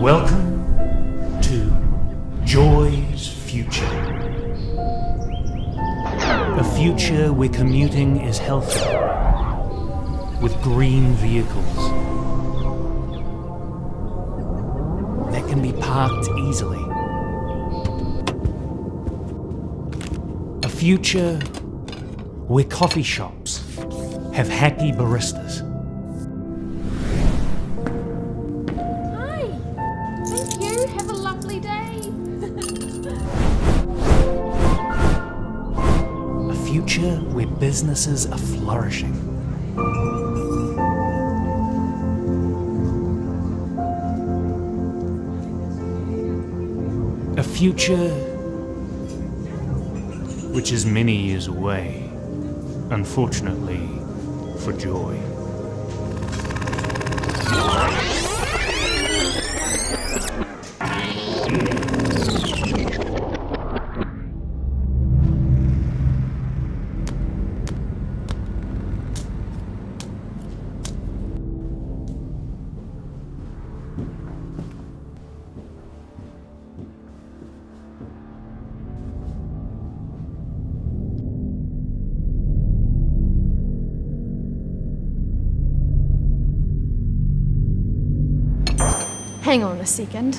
Welcome to Joy's Future. A future where commuting is healthy, with green vehicles that can be parked easily. A future where coffee shops have happy baristas. Future where businesses are flourishing. A future which is many years away, unfortunately for Joy. Hang on a second.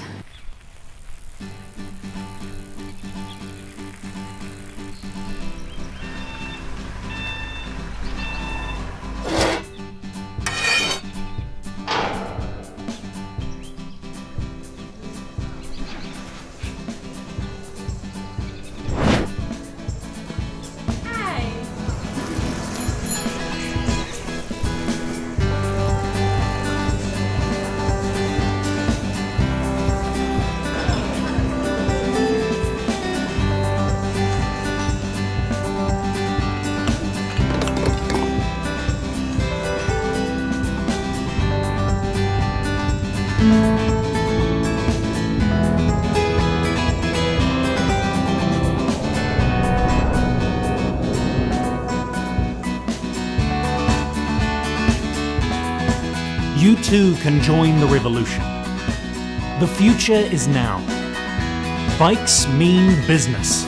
You too can join the revolution. The future is now. Bikes mean business.